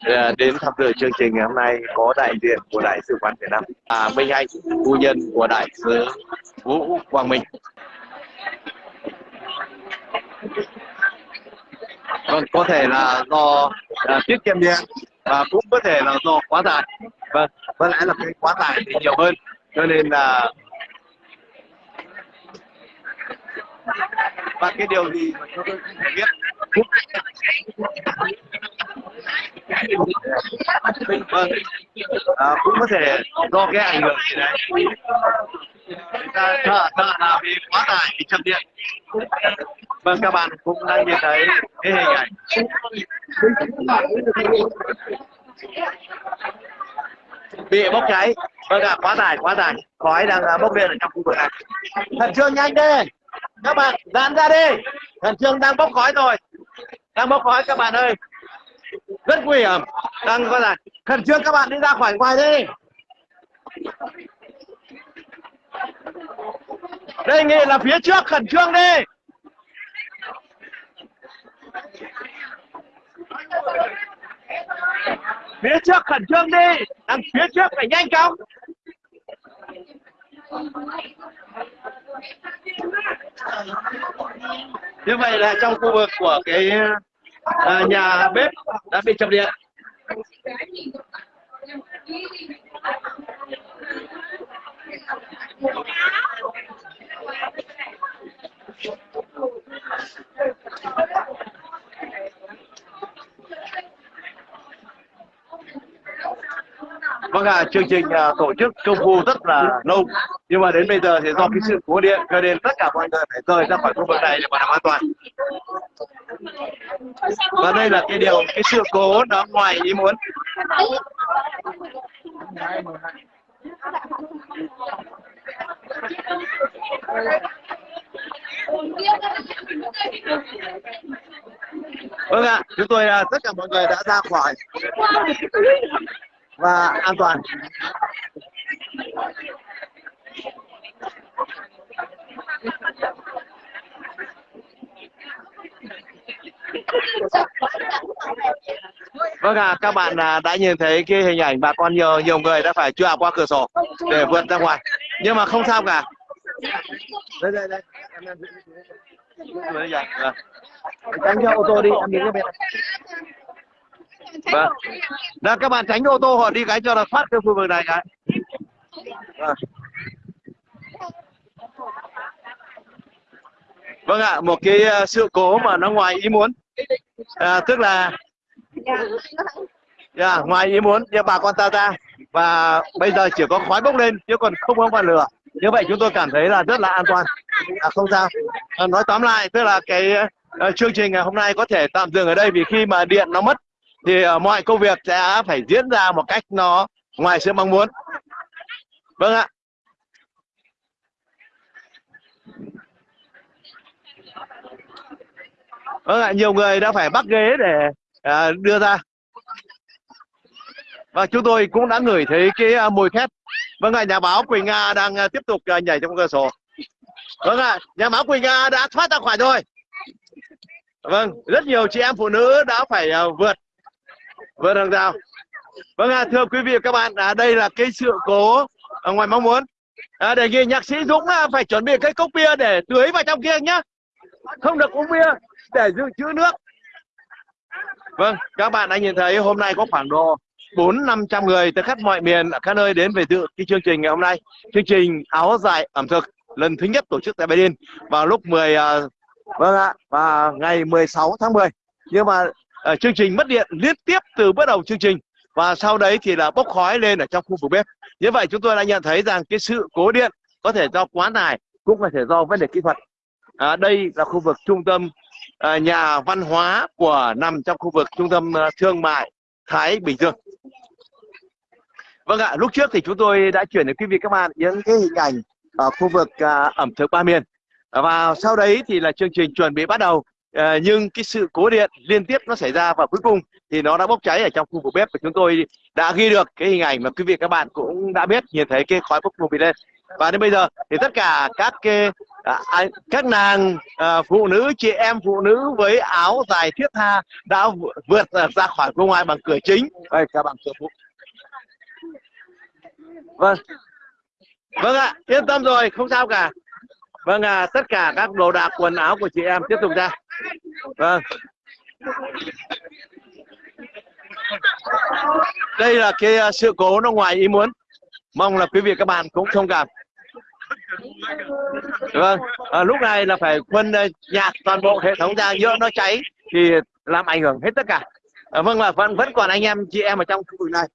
À, đến tham dự chương trình ngày hôm nay có đại diện của Đại sứ quán Việt Nam, à, Minh Anh, phu nhân của Đại sứ Vũ Quang Minh. Vâng, có thể là do à, tiết kiệm điện và cũng có thể là do quá tải. Vâng, có lẽ là cái quá tải thì nhiều hơn, cho nên là và cái điều gì mà chúng tôi không biết vâng à, cũng có thể do cái ảnh hưởng gì đấy. Người ta sợ sợ là vì quá tải bị chập điện. Vâng các bạn cũng đang nhìn thấy cái hình ảnh. Bị bốc cháy. Vâng ạ quá tải quá tải. Khói đang à, bốc lên ở trong khu vực này. Khẩn trương nhanh đi. Các bạn giãn ra đi. Khẩn trương đang bốc khói rồi. Đang bốc khói các bạn ơi rất nguy hiểm. Đang có là khẩn trương các bạn đi ra khỏi ngoài đi. Đây nghị là phía trước khẩn trương đi. Phía trước khẩn trương đi. Đang phía trước phải nhanh chóng. Như vậy là trong khu vực của cái à, nhà bếp đã bị chập điện. Vâng ạ, à, chương trình à, tổ chức công phu rất là lâu nhưng mà đến bây giờ thì do cái sự cố điện cho nên tất cả mọi người phải rời ra khỏi khu vực này để bảo đảm an toàn. Và đây là cái điều cái sự cố đó ngoài ý muốn. Vâng ạ, chúng tôi uh, tất cả mọi người đã ra khỏi và an toàn Vâng à, các bạn à, đã nhìn thấy cái hình ảnh bà con nhiều nhiều người đã phải chui qua cửa sổ để vượt ra ngoài. Nhưng mà không sao cả. Đây đây đây. Em. Vâng. Vâng. Tránh cho ô tô đi, em đứng bên này. Vâng. Đó, các bạn tránh ô tô họ đi cái cho nó thoát cái khu vực này cái. Vâng. Vâng ạ, một cái uh, sự cố mà nó ngoài ý muốn. À, tức là yeah, dạ, ngoài ý muốn như bà con ta ra. Và bây giờ chỉ có khói bốc lên chứ còn không có ngọn lửa. Như vậy chúng tôi cảm thấy là rất là an toàn. À, không sao. À, nói tóm lại tức là cái uh, chương trình ngày hôm nay có thể tạm dừng ở đây vì khi mà điện nó mất thì uh, mọi công việc sẽ phải diễn ra một cách nó ngoài sự mong muốn. Vâng ạ. Vâng ạ nhiều người đã phải bắt ghế để à, đưa ra. Và chúng tôi cũng đã ngửi thấy cái à, mùi khét vâng ạ nhà báo quỳnh nga đang à, tiếp tục à, nhảy trong cửa sổ. Vâng ạ nhà báo quỳnh nga đã thoát ra khỏi rồi. Vâng rất nhiều chị em phụ nữ đã phải vượt vượt hàng rào. Vâng ạ thưa quý vị và các bạn à, đây là cái sự cố ở ngoài mong muốn. À, đề nghị nhạc sĩ Dũng phải chuẩn bị cái cốc bia để tưới vào trong kia nhá. Không được uống bia để dự trữ nước. Vâng các bạn đã nhìn thấy hôm nay có khoảng độ bốn năm trăm người từ khắp mọi miền ở các nơi đến về dự cái chương trình ngày hôm nay. Chương trình áo dài ẩm thực lần thứ nhất tổ chức tại Berlin vào lúc 10 uh, à, vâng ạ và ngày 16 tháng 10 nhưng mà uh, chương trình mất điện liên tiếp từ bắt đầu chương trình và sau đấy thì là bốc khói lên ở trong khu vực bếp. Như vậy chúng tôi đã nhận thấy rằng cái sự cố điện có thể do quá tải cũng có thể do vấn đề kỹ thuật. À, đây là khu vực trung tâm Ờ, nhà văn hóa của nằm trong khu vực trung tâm ờ, thương mại Thái Bình Dương. Vâng ạ, lúc trước thì chúng tôi đã chuyển đến quý vị các bạn những cái hình ảnh ở khu vực à, ẩm thực ba miền. Và sau đấy thì là chương trình chuẩn bị bắt đầu. À, nhưng cái sự cố điện liên tiếp nó xảy ra và cuối cùng thì nó đã bốc cháy ở trong khu vực bếp và chúng tôi đã ghi được cái hình ảnh mà quý vị các bạn cũng đã biết nhìn thấy cái khói bốc mù lên. Và đến bây giờ thì tất cả các cái à, các nàng à, phụ nữ chị em phụ nữ với áo dài thiết tha đã vượt à, ra khỏi bên ngoài bằng cửa chính. Đây các bạn cửa phụ vâng. Vâng ạ yên tâm rồi không sao cả. Vâng à, tất cả các đồ đạc quần áo của chị em tiếp tục ra. Vâng. Đây là cái à, sự cố nó ngoài ý muốn. Mong là quý vị các bạn cũng thông cảm vâng. À, lúc này là phải quân ờ, nhạc toàn bộ hệ thống ra nhỡ nó cháy thì làm ảnh hưởng hết tất cả. À, vâng và vẫn vẫn còn anh em chị em ở trong khu vực này.